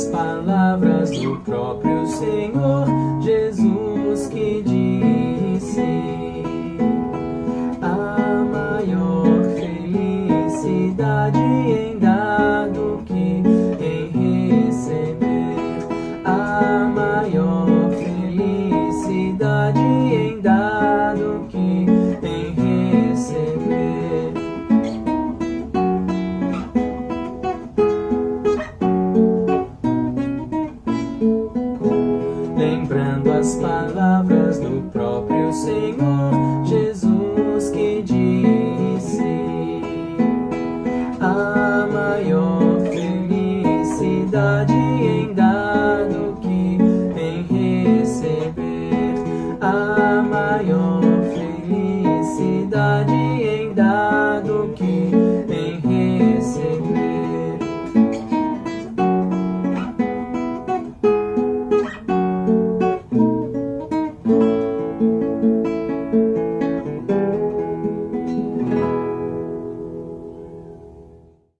as palavras do próprio Senhor. lembrando as palavras do próprio Senhor Jesus que disse: A maior felicidade em dar do que em receber, a maior felicidade.